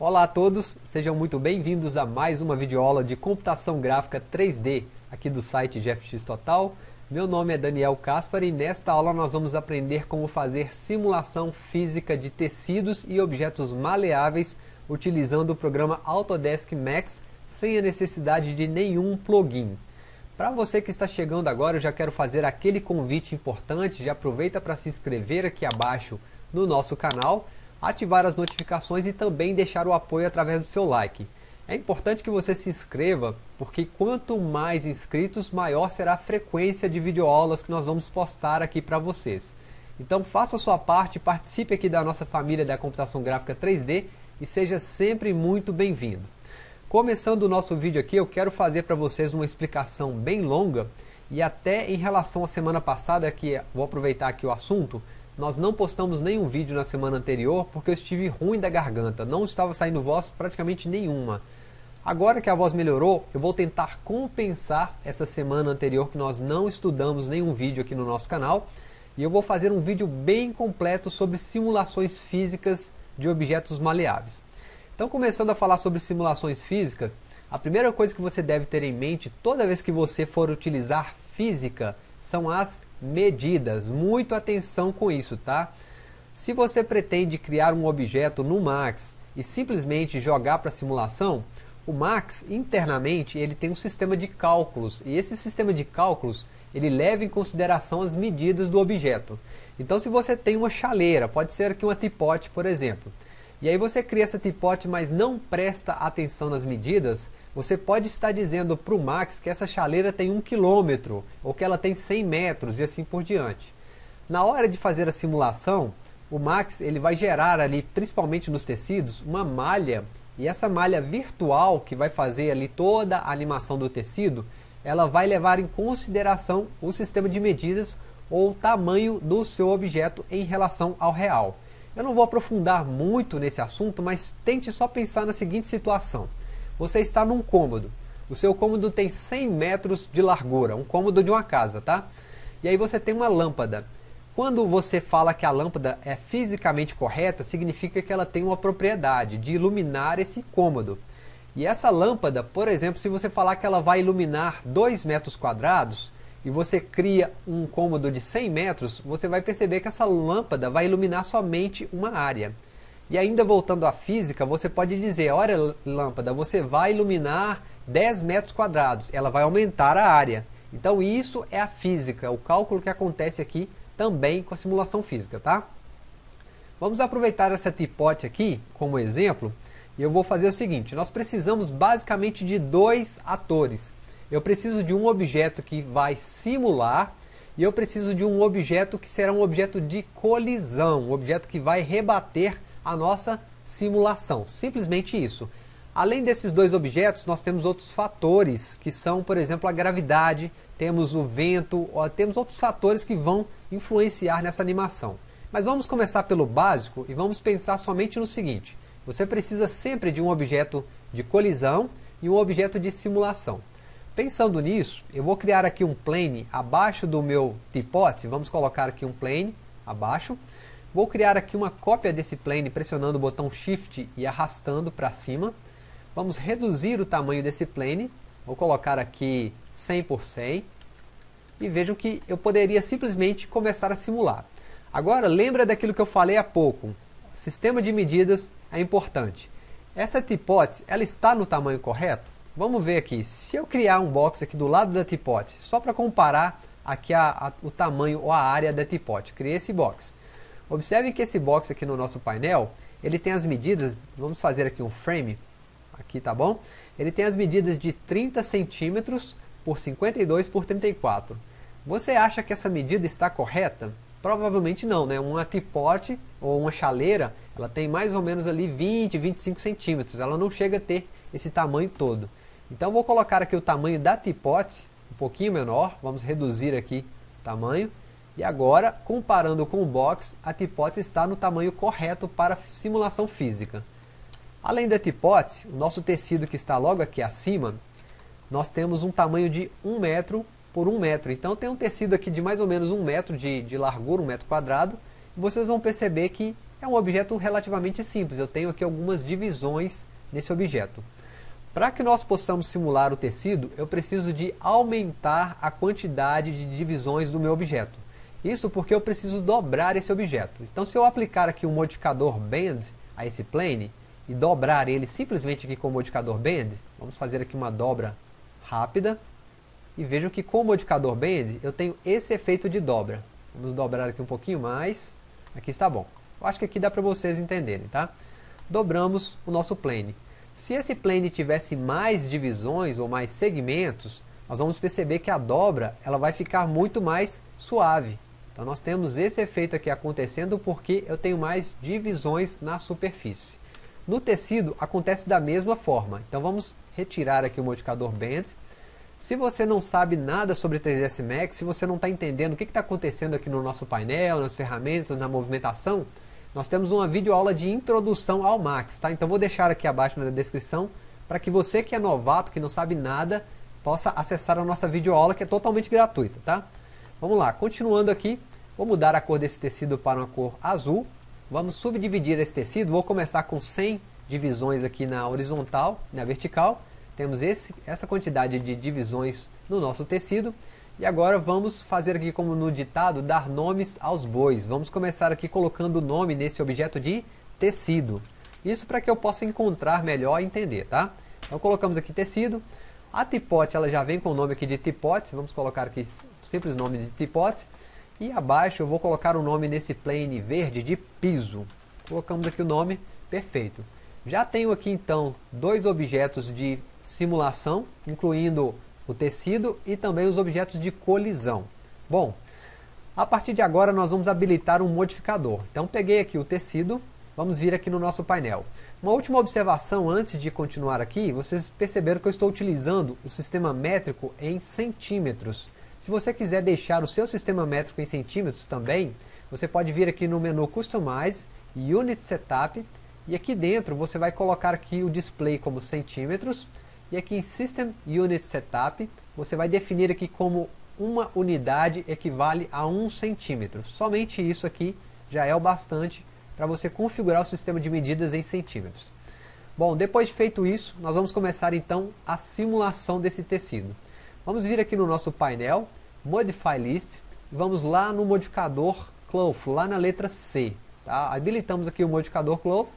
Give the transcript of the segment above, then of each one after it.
Olá a todos, sejam muito bem-vindos a mais uma videoaula de computação gráfica 3D aqui do site GFX Total. Meu nome é Daniel Caspar e nesta aula nós vamos aprender como fazer simulação física de tecidos e objetos maleáveis utilizando o programa Autodesk Max sem a necessidade de nenhum plugin. Para você que está chegando agora, eu já quero fazer aquele convite importante, já aproveita para se inscrever aqui abaixo no nosso canal ativar as notificações e também deixar o apoio através do seu like. É importante que você se inscreva, porque quanto mais inscritos, maior será a frequência de videoaulas que nós vamos postar aqui para vocês. Então faça a sua parte, participe aqui da nossa família da computação gráfica 3D e seja sempre muito bem-vindo. Começando o nosso vídeo aqui, eu quero fazer para vocês uma explicação bem longa e até em relação à semana passada, que vou aproveitar aqui o assunto, nós não postamos nenhum vídeo na semana anterior porque eu estive ruim da garganta, não estava saindo voz praticamente nenhuma. Agora que a voz melhorou, eu vou tentar compensar essa semana anterior que nós não estudamos nenhum vídeo aqui no nosso canal. E eu vou fazer um vídeo bem completo sobre simulações físicas de objetos maleáveis. Então começando a falar sobre simulações físicas, a primeira coisa que você deve ter em mente toda vez que você for utilizar física são as medidas. Muito atenção com isso, tá? Se você pretende criar um objeto no Max e simplesmente jogar para simulação, o Max internamente ele tem um sistema de cálculos e esse sistema de cálculos ele leva em consideração as medidas do objeto. Então se você tem uma chaleira, pode ser aqui uma tipote por exemplo, e aí você cria essa tipote, mas não presta atenção nas medidas, você pode estar dizendo para o Max que essa chaleira tem 1 km, ou que ela tem 100 metros, e assim por diante. Na hora de fazer a simulação, o Max ele vai gerar ali, principalmente nos tecidos, uma malha, e essa malha virtual que vai fazer ali toda a animação do tecido, ela vai levar em consideração o sistema de medidas ou o tamanho do seu objeto em relação ao real. Eu não vou aprofundar muito nesse assunto, mas tente só pensar na seguinte situação. Você está num cômodo. O seu cômodo tem 100 metros de largura, um cômodo de uma casa, tá? E aí você tem uma lâmpada. Quando você fala que a lâmpada é fisicamente correta, significa que ela tem uma propriedade de iluminar esse cômodo. E essa lâmpada, por exemplo, se você falar que ela vai iluminar 2 metros quadrados, e você cria um cômodo de 100 metros, você vai perceber que essa lâmpada vai iluminar somente uma área. E ainda voltando à física, você pode dizer, olha lâmpada, você vai iluminar 10 metros quadrados, ela vai aumentar a área. Então isso é a física, o cálculo que acontece aqui também com a simulação física, tá? Vamos aproveitar essa tipote aqui como exemplo, e eu vou fazer o seguinte, nós precisamos basicamente de dois atores eu preciso de um objeto que vai simular e eu preciso de um objeto que será um objeto de colisão, um objeto que vai rebater a nossa simulação. Simplesmente isso. Além desses dois objetos, nós temos outros fatores, que são, por exemplo, a gravidade, temos o vento, temos outros fatores que vão influenciar nessa animação. Mas vamos começar pelo básico e vamos pensar somente no seguinte. Você precisa sempre de um objeto de colisão e um objeto de simulação. Pensando nisso, eu vou criar aqui um plane abaixo do meu tipote, vamos colocar aqui um plane abaixo. Vou criar aqui uma cópia desse plane pressionando o botão Shift e arrastando para cima. Vamos reduzir o tamanho desse plane, vou colocar aqui 100 por 100. E vejam que eu poderia simplesmente começar a simular. Agora, lembra daquilo que eu falei há pouco. Sistema de medidas é importante. Essa tipote, ela está no tamanho correto? Vamos ver aqui, se eu criar um box aqui do lado da tipote, só para comparar aqui a, a, o tamanho ou a área da tipote, criei esse box. Observe que esse box aqui no nosso painel, ele tem as medidas, vamos fazer aqui um frame, aqui tá bom? Ele tem as medidas de 30 centímetros por 52 por 34. Você acha que essa medida está correta? Provavelmente não, né? Uma tipote ou uma chaleira, ela tem mais ou menos ali 20, 25 centímetros. Ela não chega a ter esse tamanho todo. Então vou colocar aqui o tamanho da tipote, um pouquinho menor, vamos reduzir aqui o tamanho. E agora, comparando com o box, a tipote está no tamanho correto para simulação física. Além da tipote, o nosso tecido que está logo aqui acima, nós temos um tamanho de 1 metro por 1 metro. Então tem um tecido aqui de mais ou menos 1 metro de, de largura, 1 metro quadrado. E vocês vão perceber que é um objeto relativamente simples, eu tenho aqui algumas divisões nesse objeto. Para que nós possamos simular o tecido, eu preciso de aumentar a quantidade de divisões do meu objeto. Isso porque eu preciso dobrar esse objeto. Então se eu aplicar aqui um modificador Bend a esse plane, e dobrar ele simplesmente aqui com o modificador Bend, vamos fazer aqui uma dobra rápida, e vejam que com o modificador Bend eu tenho esse efeito de dobra. Vamos dobrar aqui um pouquinho mais, aqui está bom. Eu acho que aqui dá para vocês entenderem, tá? Dobramos o nosso plane. Se esse plane tivesse mais divisões ou mais segmentos, nós vamos perceber que a dobra ela vai ficar muito mais suave. Então nós temos esse efeito aqui acontecendo porque eu tenho mais divisões na superfície. No tecido acontece da mesma forma. Então vamos retirar aqui o modificador Bend. Se você não sabe nada sobre 3ds Max, se você não está entendendo o que está acontecendo aqui no nosso painel, nas ferramentas, na movimentação, nós temos uma videoaula de introdução ao Max, tá? Então vou deixar aqui abaixo na descrição para que você que é novato, que não sabe nada, possa acessar a nossa videoaula que é totalmente gratuita, tá? Vamos lá, continuando aqui, vou mudar a cor desse tecido para uma cor azul. Vamos subdividir esse tecido, vou começar com 100 divisões aqui na horizontal, na vertical. Temos esse, essa quantidade de divisões no nosso tecido. E agora vamos fazer aqui como no ditado, dar nomes aos bois. Vamos começar aqui colocando o nome nesse objeto de tecido. Isso para que eu possa encontrar melhor e entender, tá? Então colocamos aqui tecido. A tipote ela já vem com o nome aqui de tipote. Vamos colocar aqui simples nome de tipote. E abaixo eu vou colocar o nome nesse plane verde de piso. Colocamos aqui o nome, perfeito. Já tenho aqui então dois objetos de simulação, incluindo o tecido e também os objetos de colisão. Bom, a partir de agora nós vamos habilitar um modificador. Então peguei aqui o tecido, vamos vir aqui no nosso painel. Uma última observação antes de continuar aqui, vocês perceberam que eu estou utilizando o sistema métrico em centímetros. Se você quiser deixar o seu sistema métrico em centímetros também, você pode vir aqui no menu Customize, Unit Setup, e aqui dentro você vai colocar aqui o display como centímetros, e aqui em System Unit Setup, você vai definir aqui como uma unidade equivale a 1 centímetro. Somente isso aqui já é o bastante para você configurar o sistema de medidas em centímetros. Bom, depois de feito isso, nós vamos começar então a simulação desse tecido. Vamos vir aqui no nosso painel, Modify List, e vamos lá no modificador Cloth, lá na letra C. Tá? Habilitamos aqui o modificador Cloth,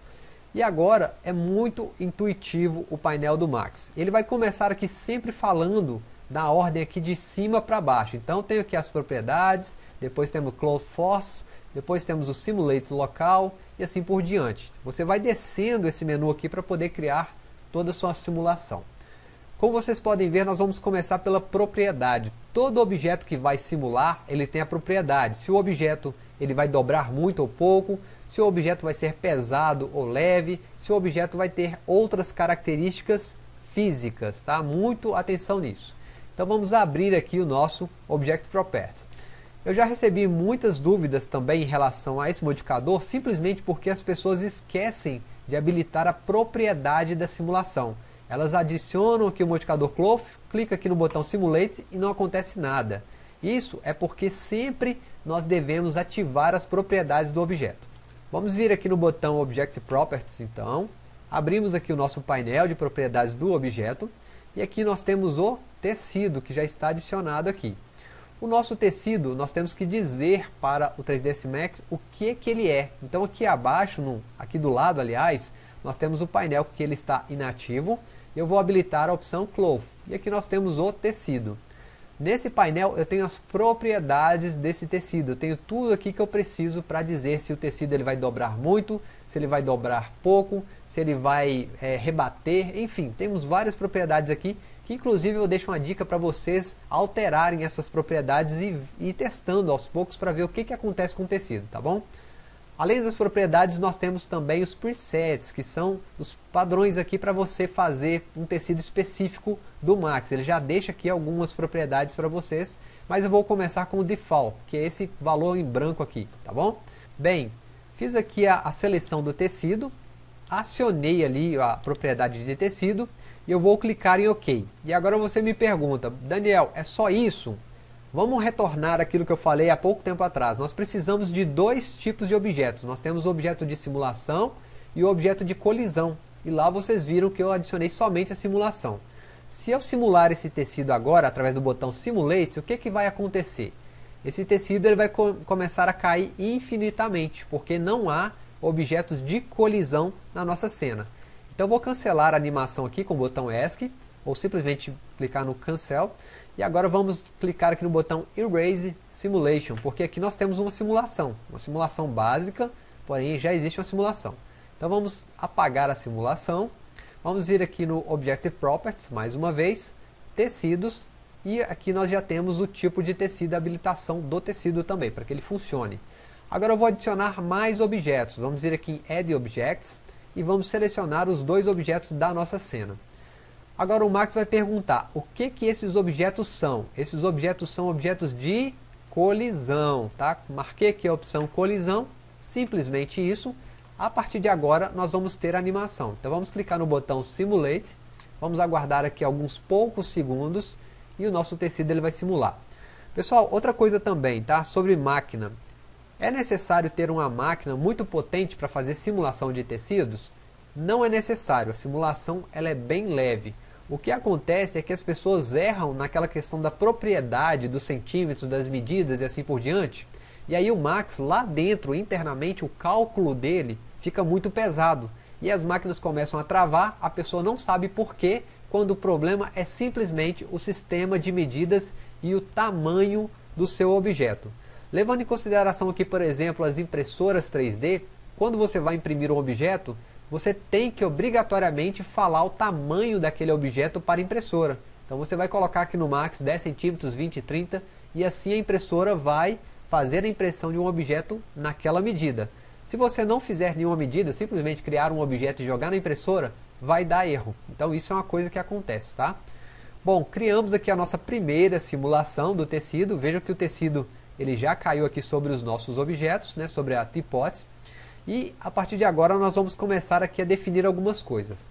e agora é muito intuitivo o painel do Max. Ele vai começar aqui sempre falando na ordem aqui de cima para baixo. Então tenho aqui as propriedades, depois temos Cloud Force, depois temos o Simulate local e assim por diante. Você vai descendo esse menu aqui para poder criar toda a sua simulação. Como vocês podem ver, nós vamos começar pela propriedade. Todo objeto que vai simular, ele tem a propriedade. Se o objeto ele vai dobrar muito ou pouco, se o objeto vai ser pesado ou leve, se o objeto vai ter outras características físicas, tá? Muito atenção nisso. Então vamos abrir aqui o nosso Object Properties. Eu já recebi muitas dúvidas também em relação a esse modificador, simplesmente porque as pessoas esquecem de habilitar a propriedade da simulação. Elas adicionam aqui o modificador Cloth, clica aqui no botão Simulate e não acontece nada. Isso é porque sempre nós devemos ativar as propriedades do objeto. Vamos vir aqui no botão Object Properties então, abrimos aqui o nosso painel de propriedades do objeto e aqui nós temos o tecido que já está adicionado aqui. O nosso tecido, nós temos que dizer para o 3ds Max o que, que ele é. Então aqui abaixo, no, aqui do lado aliás, nós temos o painel que ele está inativo. Eu vou habilitar a opção Cloth. E aqui nós temos o tecido. Nesse painel eu tenho as propriedades desse tecido, eu tenho tudo aqui que eu preciso para dizer se o tecido ele vai dobrar muito, se ele vai dobrar pouco, se ele vai é, rebater, enfim, temos várias propriedades aqui, que inclusive eu deixo uma dica para vocês alterarem essas propriedades e ir testando aos poucos para ver o que, que acontece com o tecido, tá bom? Além das propriedades, nós temos também os presets, que são os padrões aqui para você fazer um tecido específico do Max. Ele já deixa aqui algumas propriedades para vocês, mas eu vou começar com o default, que é esse valor em branco aqui, tá bom? Bem, fiz aqui a, a seleção do tecido, acionei ali a propriedade de tecido e eu vou clicar em OK. E agora você me pergunta, Daniel, é só isso? Vamos retornar aquilo que eu falei há pouco tempo atrás. Nós precisamos de dois tipos de objetos. Nós temos o objeto de simulação e o objeto de colisão. E lá vocês viram que eu adicionei somente a simulação. Se eu simular esse tecido agora, através do botão Simulate, o que, que vai acontecer? Esse tecido ele vai co começar a cair infinitamente, porque não há objetos de colisão na nossa cena. Então vou cancelar a animação aqui com o botão ESC, ou simplesmente clicar no Cancel. E agora vamos clicar aqui no botão Erase Simulation, porque aqui nós temos uma simulação, uma simulação básica, porém já existe uma simulação. Então vamos apagar a simulação, vamos vir aqui no Objective Properties, mais uma vez, Tecidos, e aqui nós já temos o tipo de tecido, a habilitação do tecido também, para que ele funcione. Agora eu vou adicionar mais objetos, vamos vir aqui em Add Objects, e vamos selecionar os dois objetos da nossa cena. Agora o Max vai perguntar, o que que esses objetos são? Esses objetos são objetos de colisão, tá? Marquei aqui a opção colisão, simplesmente isso. A partir de agora nós vamos ter animação. Então vamos clicar no botão Simulate, vamos aguardar aqui alguns poucos segundos e o nosso tecido ele vai simular. Pessoal, outra coisa também, tá? Sobre máquina. É necessário ter uma máquina muito potente para fazer simulação de tecidos? Não é necessário, a simulação ela é bem leve. O que acontece é que as pessoas erram naquela questão da propriedade dos centímetros, das medidas e assim por diante. E aí o Max, lá dentro, internamente, o cálculo dele fica muito pesado. E as máquinas começam a travar, a pessoa não sabe por quê, quando o problema é simplesmente o sistema de medidas e o tamanho do seu objeto. Levando em consideração aqui, por exemplo, as impressoras 3D, quando você vai imprimir um objeto, você tem que obrigatoriamente falar o tamanho daquele objeto para a impressora. Então você vai colocar aqui no Max 10 centímetros, 20, 30 e assim a impressora vai fazer a impressão de um objeto naquela medida. Se você não fizer nenhuma medida, simplesmente criar um objeto e jogar na impressora, vai dar erro. Então isso é uma coisa que acontece, tá? Bom, criamos aqui a nossa primeira simulação do tecido. Veja que o tecido ele já caiu aqui sobre os nossos objetos, né, sobre a hipótese. E a partir de agora nós vamos começar aqui a definir algumas coisas.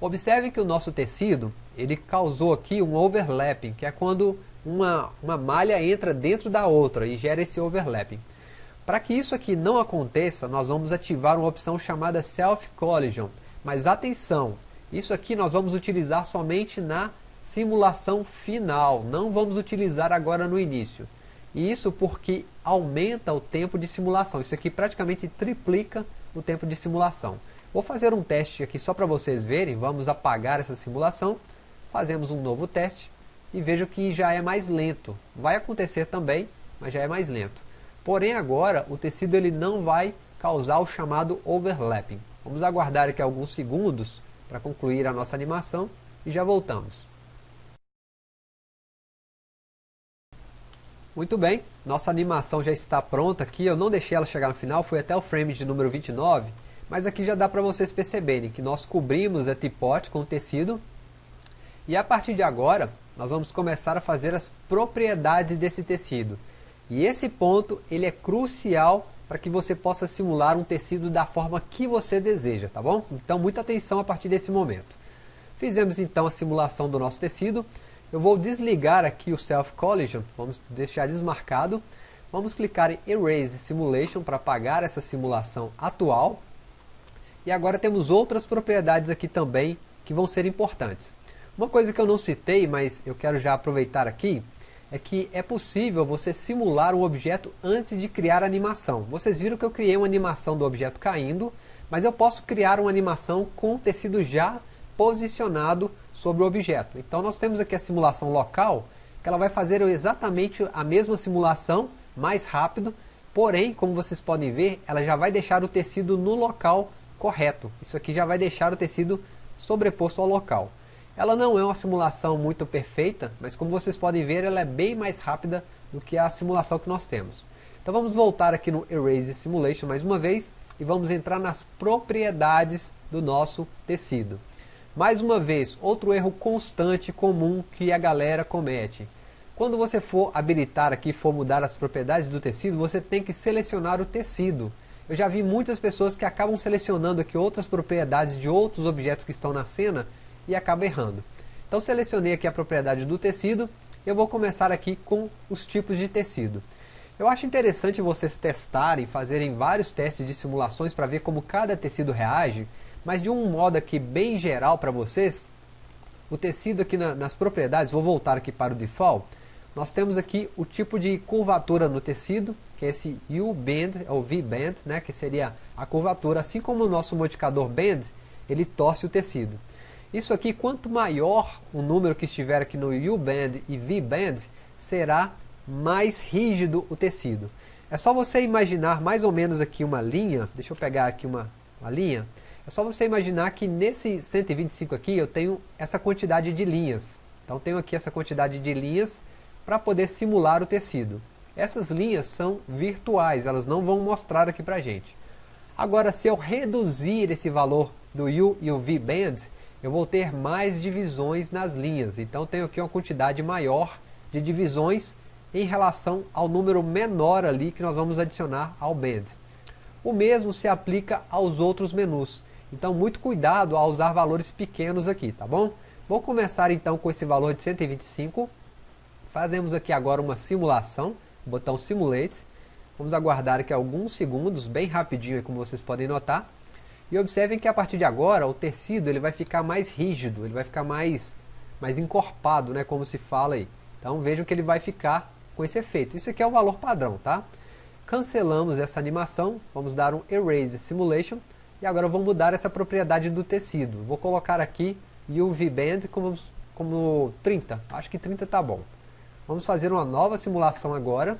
Observe que o nosso tecido, ele causou aqui um overlapping, que é quando uma, uma malha entra dentro da outra e gera esse overlapping. Para que isso aqui não aconteça, nós vamos ativar uma opção chamada Self Collision. Mas atenção, isso aqui nós vamos utilizar somente na simulação final, não vamos utilizar agora no início. Isso porque aumenta o tempo de simulação. Isso aqui praticamente triplica o tempo de simulação. Vou fazer um teste aqui só para vocês verem. Vamos apagar essa simulação. Fazemos um novo teste. E vejo que já é mais lento. Vai acontecer também, mas já é mais lento. Porém agora o tecido ele não vai causar o chamado overlapping. Vamos aguardar aqui alguns segundos para concluir a nossa animação e já voltamos. Muito bem, nossa animação já está pronta aqui, eu não deixei ela chegar no final, foi até o frame de número 29, mas aqui já dá para vocês perceberem que nós cobrimos a tipote com tecido, e a partir de agora, nós vamos começar a fazer as propriedades desse tecido. E esse ponto, ele é crucial para que você possa simular um tecido da forma que você deseja, tá bom? Então, muita atenção a partir desse momento. Fizemos então a simulação do nosso tecido, eu vou desligar aqui o Self Collision, vamos deixar desmarcado. Vamos clicar em Erase Simulation para apagar essa simulação atual. E agora temos outras propriedades aqui também que vão ser importantes. Uma coisa que eu não citei, mas eu quero já aproveitar aqui, é que é possível você simular um objeto antes de criar a animação. Vocês viram que eu criei uma animação do objeto caindo, mas eu posso criar uma animação com o tecido já posicionado sobre o objeto. Então nós temos aqui a simulação local, que ela vai fazer exatamente a mesma simulação, mais rápido, porém, como vocês podem ver, ela já vai deixar o tecido no local correto. Isso aqui já vai deixar o tecido sobreposto ao local. Ela não é uma simulação muito perfeita, mas como vocês podem ver, ela é bem mais rápida do que a simulação que nós temos. Então vamos voltar aqui no Erase Simulation mais uma vez e vamos entrar nas propriedades do nosso tecido. Mais uma vez, outro erro constante comum que a galera comete. Quando você for habilitar aqui, for mudar as propriedades do tecido, você tem que selecionar o tecido. Eu já vi muitas pessoas que acabam selecionando aqui outras propriedades de outros objetos que estão na cena e acabam errando. Então selecionei aqui a propriedade do tecido, Eu vou começar aqui com os tipos de tecido. Eu acho interessante vocês testarem, fazerem vários testes de simulações para ver como cada tecido reage, mas de um modo aqui bem geral para vocês, o tecido aqui na, nas propriedades, vou voltar aqui para o default, nós temos aqui o tipo de curvatura no tecido, que é esse U-bend, ou V-bend, né, que seria a curvatura, assim como o nosso modificador bend, ele torce o tecido. Isso aqui, quanto maior o número que estiver aqui no U-bend e V-bend, será mais rígido o tecido. É só você imaginar mais ou menos aqui uma linha, deixa eu pegar aqui uma, uma linha, é só você imaginar que nesse 125 aqui eu tenho essa quantidade de linhas. Então tenho aqui essa quantidade de linhas para poder simular o tecido. Essas linhas são virtuais, elas não vão mostrar aqui para gente. Agora, se eu reduzir esse valor do U e o V band, eu vou ter mais divisões nas linhas. Então tenho aqui uma quantidade maior de divisões em relação ao número menor ali que nós vamos adicionar ao band. O mesmo se aplica aos outros menus. Então muito cuidado ao usar valores pequenos aqui, tá bom? Vou começar então com esse valor de 125. Fazemos aqui agora uma simulação, botão Simulate. Vamos aguardar aqui alguns segundos, bem rapidinho, como vocês podem notar. E observem que a partir de agora o tecido ele vai ficar mais rígido, ele vai ficar mais, mais encorpado, né, como se fala aí. Então vejam que ele vai ficar com esse efeito. Isso aqui é o valor padrão, tá? Cancelamos essa animação, vamos dar um Erase Simulation e agora vamos mudar essa propriedade do tecido. Vou colocar aqui UV Band como, como 30, acho que 30 está bom. Vamos fazer uma nova simulação agora.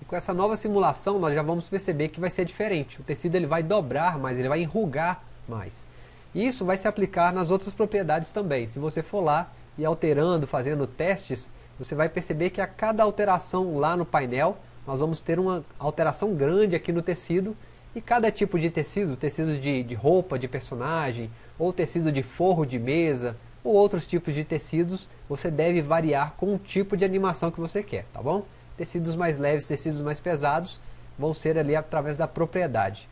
E com essa nova simulação nós já vamos perceber que vai ser diferente. O tecido ele vai dobrar mais, ele vai enrugar mais. Isso vai se aplicar nas outras propriedades também. Se você for lá e alterando, fazendo testes, você vai perceber que a cada alteração lá no painel, nós vamos ter uma alteração grande aqui no tecido, e cada tipo de tecido, tecido de, de roupa de personagem, ou tecido de forro de mesa, ou outros tipos de tecidos, você deve variar com o tipo de animação que você quer, tá bom? Tecidos mais leves, tecidos mais pesados, vão ser ali através da propriedade.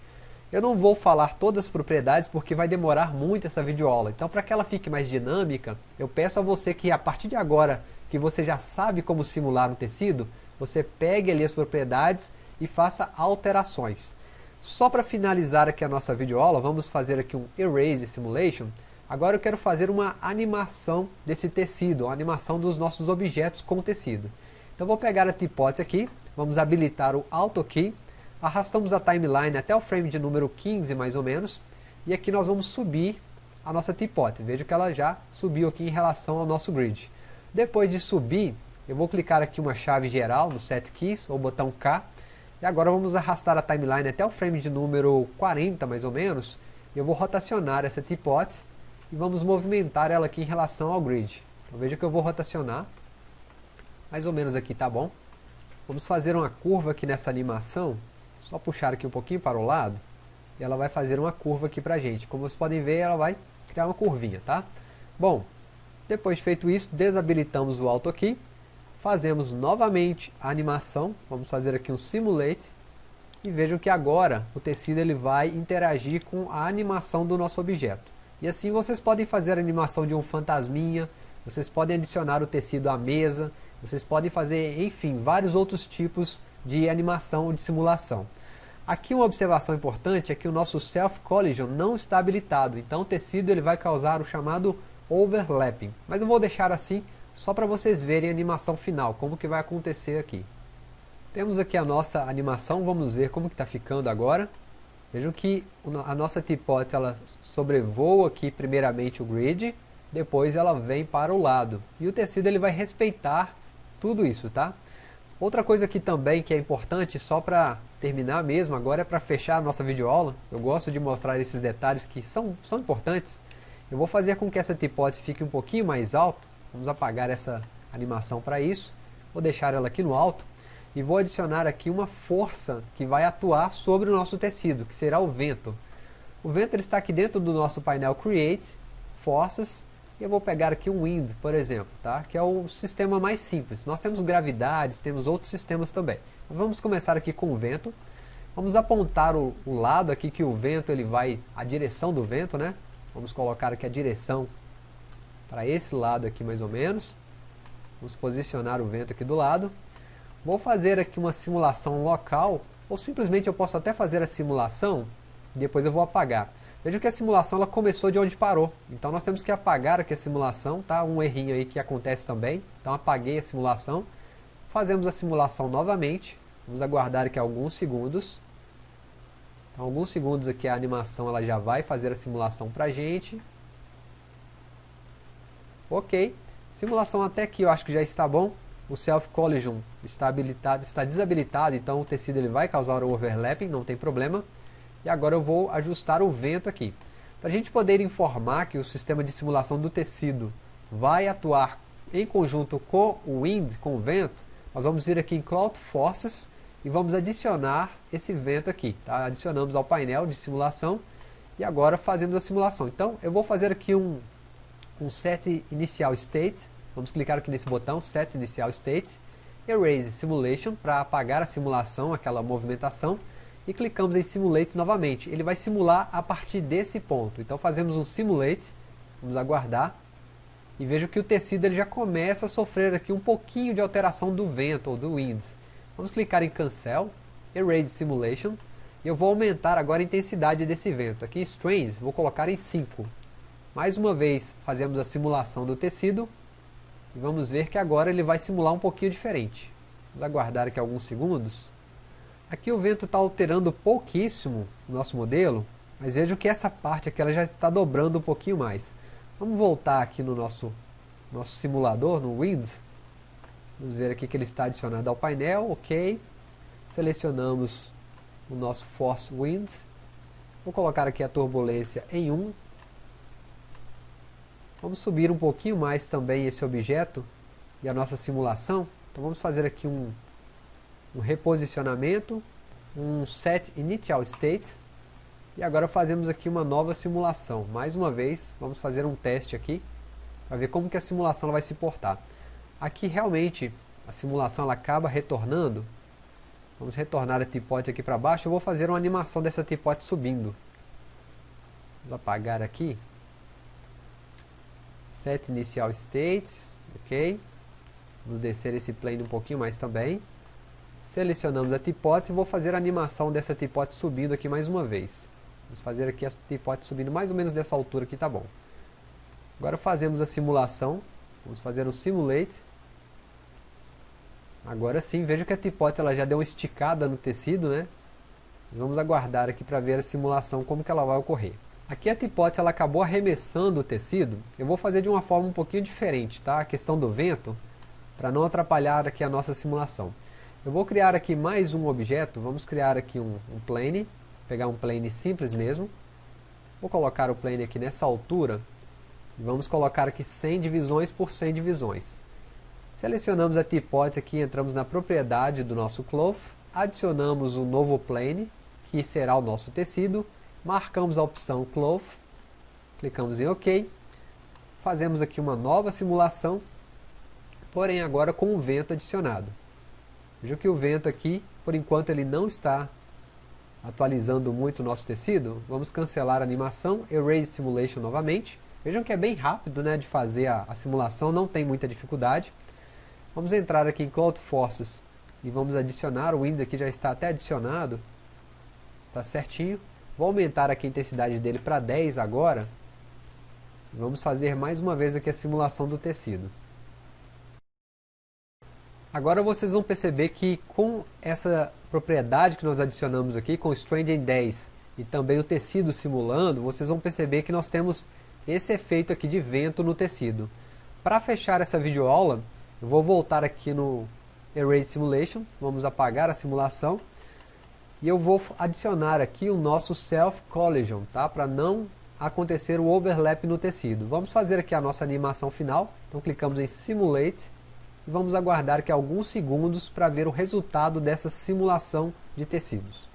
Eu não vou falar todas as propriedades porque vai demorar muito essa videoaula. Então, para que ela fique mais dinâmica, eu peço a você que a partir de agora que você já sabe como simular um tecido, você pegue ali as propriedades e faça alterações. Só para finalizar aqui a nossa videoaula, vamos fazer aqui um Erase Simulation. Agora eu quero fazer uma animação desse tecido, uma animação dos nossos objetos com tecido. Então vou pegar a Teapot aqui, vamos habilitar o Auto Key, arrastamos a timeline até o frame de número 15 mais ou menos, e aqui nós vamos subir a nossa Teapot. Veja que ela já subiu aqui em relação ao nosso grid. Depois de subir, eu vou clicar aqui uma chave geral no Set Keys, ou botão K, e agora vamos arrastar a timeline até o frame de número 40, mais ou menos, e eu vou rotacionar essa teapot, e vamos movimentar ela aqui em relação ao grid. Então veja que eu vou rotacionar, mais ou menos aqui, tá bom? Vamos fazer uma curva aqui nessa animação, só puxar aqui um pouquinho para o lado, e ela vai fazer uma curva aqui pra gente. Como vocês podem ver, ela vai criar uma curvinha, tá? Bom, depois de feito isso, desabilitamos o Auto Key, fazemos novamente a animação, vamos fazer aqui um Simulate, e vejam que agora o tecido ele vai interagir com a animação do nosso objeto. E assim vocês podem fazer a animação de um fantasminha, vocês podem adicionar o tecido à mesa, vocês podem fazer, enfim, vários outros tipos de animação ou de simulação. Aqui uma observação importante é que o nosso Self Collision não está habilitado, então o tecido ele vai causar o chamado overlapping. Mas eu vou deixar assim só para vocês verem a animação final, como que vai acontecer aqui. Temos aqui a nossa animação, vamos ver como que está ficando agora. Vejam que a nossa teapot ela sobrevoa aqui primeiramente o grid, depois ela vem para o lado. E o tecido ele vai respeitar tudo isso, tá? Outra coisa aqui também que é importante, só para terminar mesmo, agora é para fechar a nossa videoaula. Eu gosto de mostrar esses detalhes que são, são importantes. Eu vou fazer com que essa teapot fique um pouquinho mais alto. Vamos apagar essa animação para isso. Vou deixar ela aqui no alto. E vou adicionar aqui uma força que vai atuar sobre o nosso tecido, que será o vento. O vento ele está aqui dentro do nosso painel Create, Forças, e eu vou pegar aqui um Wind, por exemplo, tá? que é o sistema mais simples. Nós temos gravidades, temos outros sistemas também. Vamos começar aqui com o vento. Vamos apontar o, o lado aqui que o vento ele vai, a direção do vento, né? Vamos colocar aqui a direção para esse lado aqui mais ou menos. Vamos posicionar o vento aqui do lado. Vou fazer aqui uma simulação local, ou simplesmente eu posso até fazer a simulação e depois eu vou apagar. Veja que a simulação ela começou de onde parou, então nós temos que apagar aqui a simulação, tá? um errinho aí que acontece também, então apaguei a simulação, fazemos a simulação novamente, vamos aguardar aqui alguns segundos, então alguns segundos aqui a animação ela já vai fazer a simulação para a gente, ok, simulação até aqui eu acho que já está bom, o Self Collision está, habilitado, está desabilitado, então o tecido ele vai causar o overlapping, não tem problema. E agora eu vou ajustar o vento aqui. Para a gente poder informar que o sistema de simulação do tecido vai atuar em conjunto com o wind, com o vento, nós vamos vir aqui em Cloud Forces e vamos adicionar esse vento aqui. Tá? Adicionamos ao painel de simulação e agora fazemos a simulação. Então eu vou fazer aqui um, um set inicial state Vamos clicar aqui nesse botão, Set Initial State, Erase Simulation, para apagar a simulação, aquela movimentação, e clicamos em Simulate novamente. Ele vai simular a partir desse ponto. Então fazemos um Simulate, vamos aguardar, e veja que o tecido ele já começa a sofrer aqui um pouquinho de alteração do vento ou do winds. Vamos clicar em Cancel, Erase Simulation, e eu vou aumentar agora a intensidade desse vento. Aqui em Strains, vou colocar em 5. Mais uma vez, fazemos a simulação do tecido, e vamos ver que agora ele vai simular um pouquinho diferente. Vamos aguardar aqui alguns segundos. Aqui o vento está alterando pouquíssimo o nosso modelo, mas vejam que essa parte aqui ela já está dobrando um pouquinho mais. Vamos voltar aqui no nosso, nosso simulador, no Winds. Vamos ver aqui que ele está adicionado ao painel, ok. Selecionamos o nosso Force Winds. Vou colocar aqui a turbulência em 1, Vamos subir um pouquinho mais também esse objeto e a nossa simulação. Então vamos fazer aqui um, um reposicionamento, um set initial state. E agora fazemos aqui uma nova simulação. Mais uma vez, vamos fazer um teste aqui, para ver como que a simulação vai se portar. Aqui realmente a simulação ela acaba retornando. Vamos retornar a tipote aqui para baixo. Eu vou fazer uma animação dessa tipote subindo. Vamos apagar aqui set inicial states, ok? Vamos descer esse plane um pouquinho mais também. Selecionamos a tipote e vou fazer a animação dessa tipote subindo aqui mais uma vez. Vamos fazer aqui a tipote subindo mais ou menos dessa altura aqui, tá bom. Agora fazemos a simulação, vamos fazer o simulate. Agora sim, veja que a tipote ela já deu uma esticada no tecido, né? vamos aguardar aqui para ver a simulação, como que ela vai ocorrer. Aqui a tipote ela acabou arremessando o tecido. Eu vou fazer de uma forma um pouquinho diferente, tá? A questão do vento, para não atrapalhar aqui a nossa simulação. Eu vou criar aqui mais um objeto, vamos criar aqui um, um plane, pegar um plane simples mesmo. Vou colocar o plane aqui nessa altura, e vamos colocar aqui 100 divisões por 100 divisões. Selecionamos a tipote aqui, entramos na propriedade do nosso cloth, adicionamos um novo plane, que será o nosso tecido, marcamos a opção Cloth, clicamos em OK, fazemos aqui uma nova simulação, porém agora com o vento adicionado. Veja que o vento aqui, por enquanto ele não está atualizando muito o nosso tecido, vamos cancelar a animação, Erase Simulation novamente. Vejam que é bem rápido né, de fazer a, a simulação, não tem muita dificuldade. Vamos entrar aqui em Cloud Forces e vamos adicionar, o Windows aqui já está até adicionado, está certinho. Vou aumentar aqui a intensidade dele para 10 agora. Vamos fazer mais uma vez aqui a simulação do tecido. Agora vocês vão perceber que com essa propriedade que nós adicionamos aqui, com o Strange em 10 e também o tecido simulando, vocês vão perceber que nós temos esse efeito aqui de vento no tecido. Para fechar essa videoaula, eu vou voltar aqui no Erase Simulation, vamos apagar a simulação e eu vou adicionar aqui o nosso Self Collision, tá? Para não acontecer o overlap no tecido. Vamos fazer aqui a nossa animação final. Então clicamos em Simulate e vamos aguardar aqui alguns segundos para ver o resultado dessa simulação de tecidos.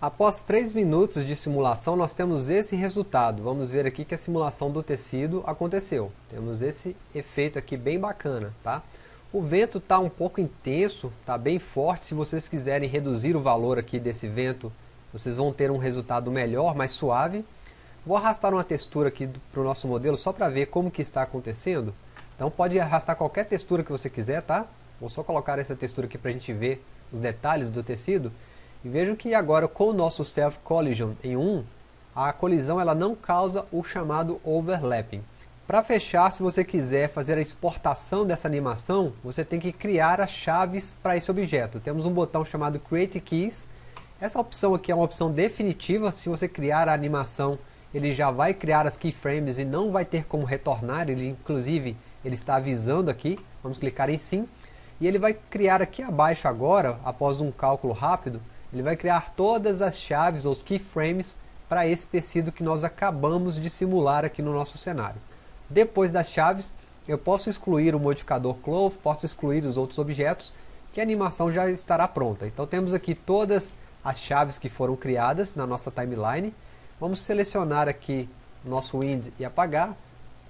Após 3 minutos de simulação, nós temos esse resultado. Vamos ver aqui que a simulação do tecido aconteceu. Temos esse efeito aqui bem bacana, tá? O vento está um pouco intenso, está bem forte, se vocês quiserem reduzir o valor aqui desse vento, vocês vão ter um resultado melhor, mais suave. Vou arrastar uma textura aqui para o nosso modelo só para ver como que está acontecendo. Então pode arrastar qualquer textura que você quiser, tá? Vou só colocar essa textura aqui para a gente ver os detalhes do tecido. E vejam que agora com o nosso Self Collision em 1, a colisão ela não causa o chamado overlapping. Para fechar, se você quiser fazer a exportação dessa animação, você tem que criar as chaves para esse objeto. Temos um botão chamado Create Keys. Essa opção aqui é uma opção definitiva. Se você criar a animação, ele já vai criar as keyframes e não vai ter como retornar. Ele, inclusive, ele está avisando aqui. Vamos clicar em sim. E ele vai criar aqui abaixo agora, após um cálculo rápido, ele vai criar todas as chaves, ou os keyframes, para esse tecido que nós acabamos de simular aqui no nosso cenário. Depois das chaves, eu posso excluir o modificador Clove, posso excluir os outros objetos, que a animação já estará pronta. Então temos aqui todas as chaves que foram criadas na nossa timeline. Vamos selecionar aqui nosso wind e apagar.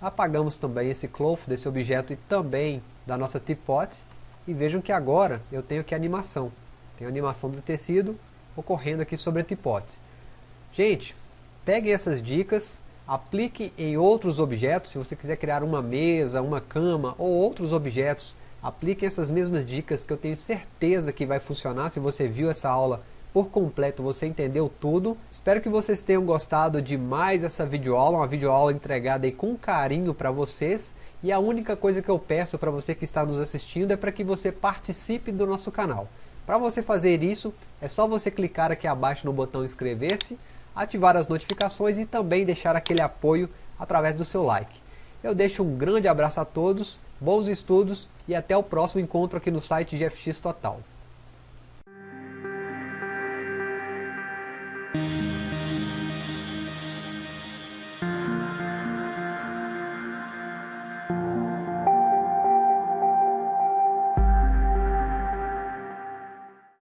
Apagamos também esse cloth desse objeto e também da nossa teapot. E vejam que agora eu tenho aqui a animação. Tem a animação do tecido ocorrendo aqui sobre a teapot. Gente, peguem essas dicas, aplique em outros objetos, se você quiser criar uma mesa, uma cama ou outros objetos, aplique essas mesmas dicas que eu tenho certeza que vai funcionar. Se você viu essa aula por completo, você entendeu tudo. Espero que vocês tenham gostado de mais essa videoaula, uma videoaula entregada aí com carinho para vocês. E a única coisa que eu peço para você que está nos assistindo é para que você participe do nosso canal. Para você fazer isso, é só você clicar aqui abaixo no botão inscrever-se, ativar as notificações e também deixar aquele apoio através do seu like. Eu deixo um grande abraço a todos, bons estudos e até o próximo encontro aqui no site GFX Total.